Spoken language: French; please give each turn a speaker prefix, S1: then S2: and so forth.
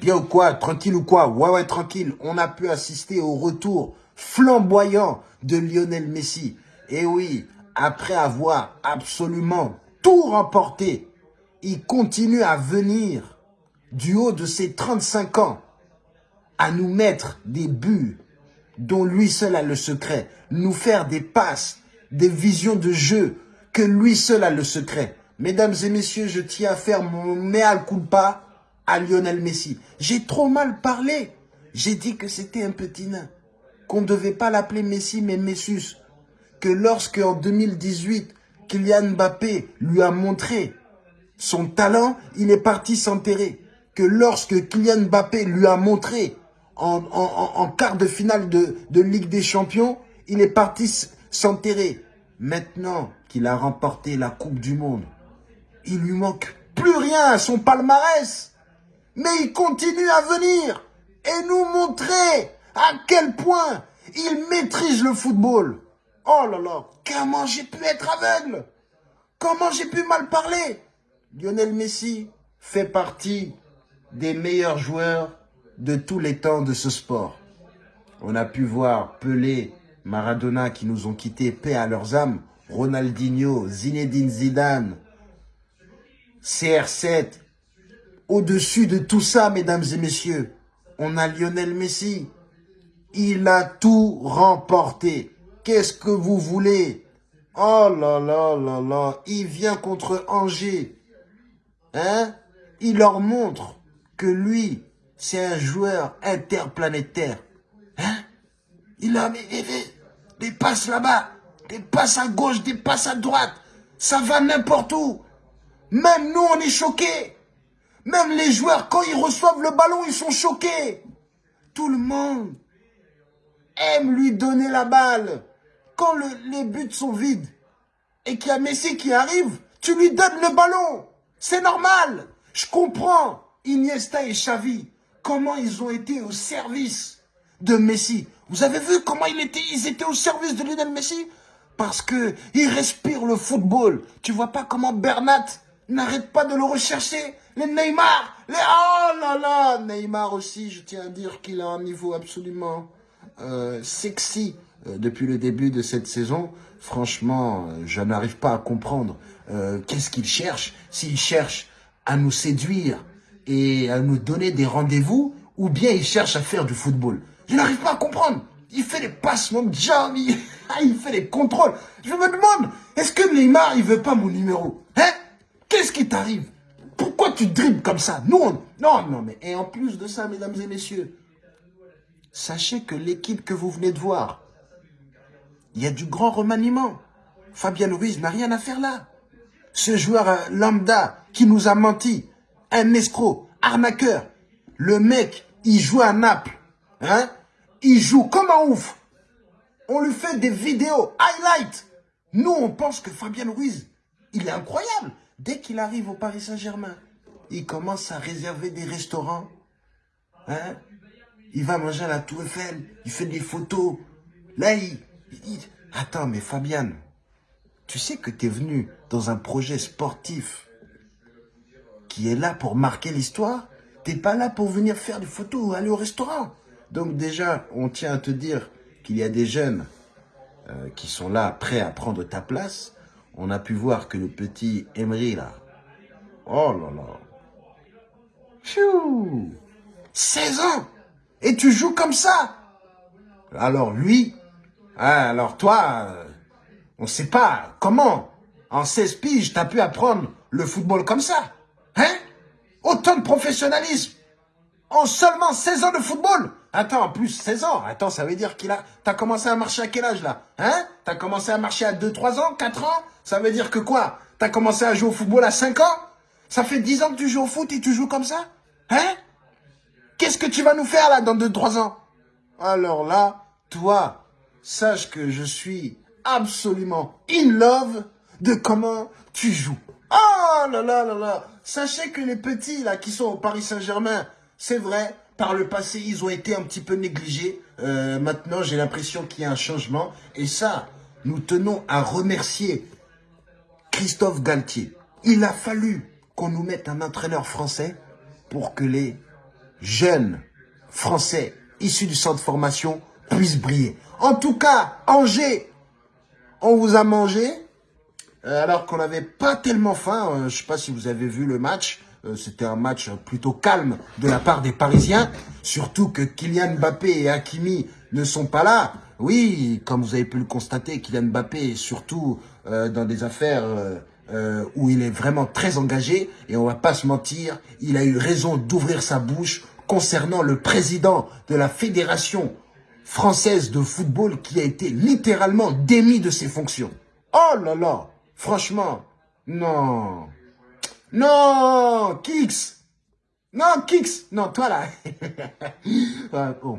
S1: bien ou quoi Tranquille ou quoi Ouais, ouais, tranquille. On a pu assister au retour flamboyant de Lionel Messi. Et oui, après avoir absolument tout remporté, il continue à venir du haut de ses 35 ans à nous mettre des buts dont lui seul a le secret, nous faire des passes, des visions de jeu que lui seul a le secret. Mesdames et messieurs, je tiens à faire mon mea culpa à Lionel Messi. J'ai trop mal parlé. J'ai dit que c'était un petit nain, qu'on ne devait pas l'appeler Messi mais Messus, que lorsque en 2018, Kylian Mbappé lui a montré son talent, il est parti s'enterrer. Que lorsque Kylian Mbappé lui a montré en, quart de finale de, de Ligue des Champions, il est parti s'enterrer. Maintenant qu'il a remporté la Coupe du Monde, il lui manque plus rien à son palmarès. Mais il continue à venir et nous montrer à quel point il maîtrise le football. Oh là là, comment j'ai pu être aveugle? Comment j'ai pu mal parler? Lionel Messi fait partie des meilleurs joueurs de tous les temps de ce sport. On a pu voir Pelé, Maradona qui nous ont quittés, paix à leurs âmes, Ronaldinho, Zinedine Zidane, CR7. Au-dessus de tout ça, mesdames et messieurs, on a Lionel Messi. Il a tout remporté. Qu'est-ce que vous voulez? Oh là là là là, il vient contre Angers. Hein? Il leur montre que lui, c'est un joueur interplanétaire. Hein? Il a des passes là-bas, des passes à gauche, des passes à droite. Ça va n'importe où. Même nous, on est choqués. Même les joueurs, quand ils reçoivent le ballon, ils sont choqués. Tout le monde aime lui donner la balle. Quand les buts sont vides et qu'il y a Messi qui arrive, tu lui donnes le ballon. C'est normal. Je comprends Iniesta et Xavi, comment ils ont été au service de Messi. Vous avez vu comment ils étaient, ils au service de Lionel Messi? Parce que il respire le football. Tu vois pas comment Bernat n'arrête pas de le rechercher Les Neymar les... Oh là là Neymar aussi, je tiens à dire qu'il a un niveau absolument euh, sexy euh, depuis le début de cette saison. Franchement, euh, je n'arrive pas à comprendre qu'est-ce qu'il cherche. S'il cherche à nous séduire et à nous donner des rendez-vous, ou bien il cherche à faire du football. Je n'arrive pas à comprendre. Il fait des passes, mon job, il, fait des contrôles. Je me demande, est-ce que Neymar, il veut pas mon numéro Hein? Qu'est-ce qui t'arrive? Tu dribbles comme ça Nous, Non, non, mais et en plus de ça, mesdames et messieurs, sachez que l'équipe que vous venez de voir, il y a du grand remaniement. Fabien Ruiz n'a rien à faire là. Ce joueur euh, lambda qui nous a menti, un escroc, arnaqueur, le mec, il joue à Naples, hein Il joue comme un ouf. On lui fait des vidéos, highlight. Nous, on pense que Fabien Ruiz, il est incroyable. Dès qu'il arrive au Paris Saint-Germain, il commence à réserver des restaurants. Hein? Il va manger à la Tour Eiffel, il fait des photos. Là, il, Attends, mais Fabian, tu sais que tu es venu dans un projet sportif qui est là pour marquer l'histoire? T'es pas là pour venir faire des photos ou aller au restaurant? Donc déjà, on tient à te dire qu'il y a des jeunes euh, qui sont là, prêts à prendre ta place. On a pu voir que le petit Emery, là, oh là là, Pfiou 16 ans. Et tu joues comme ça. Alors lui, hein, alors toi, euh, on sait pas comment, en 16 piges, t'as pu apprendre le football comme ça. Hein? Autant de professionnalisme. En seulement 16 ans de football. Attends, en plus 16 ans, attends, ça veut dire qu'il a... T'as commencé à marcher à quel âge là? Hein? T'as commencé à marcher à 2-3 ans 4 ans? Ça veut dire que quoi? T'as commencé à jouer au football à 5 ans? Ça fait 10 ans que tu joues au foot et tu joues comme ça Hein? Qu'est-ce que tu vas nous faire là dans 2-3 ans? Alors là, toi, sache que je suis absolument in love de comment tu joues. Oh là là là là Sachez que les petits là qui sont au Paris Saint-Germain, c'est vrai, par le passé, ils ont été un petit peu négligés. Euh, maintenant, j'ai l'impression qu'il y a un changement. Et ça, nous tenons à remercier Christophe Galtier. Il a fallu qu'on nous mette un entraîneur français pour que les jeunes français issus du centre de formation puissent briller. En tout cas, Angers, on vous a mangé euh, alors qu'on n'avait pas tellement faim. Euh, je ne sais pas si vous avez vu le match. Euh, c'était un match plutôt calme de la part des Parisiens. Surtout que Kylian Mbappé et Hakimi ne sont pas là. Oui, comme vous avez pu le constater, Kylian Mbappé est surtout dans des affaires où il est vraiment très engagé. Et on va pas se mentir, il a eu raison d'ouvrir sa bouche concernant le président de la Fédération française de football qui a été littéralement démis de ses fonctions. Oh là là Franchement, non. Non, Kix. Non, Kix. Non, toi là. bon,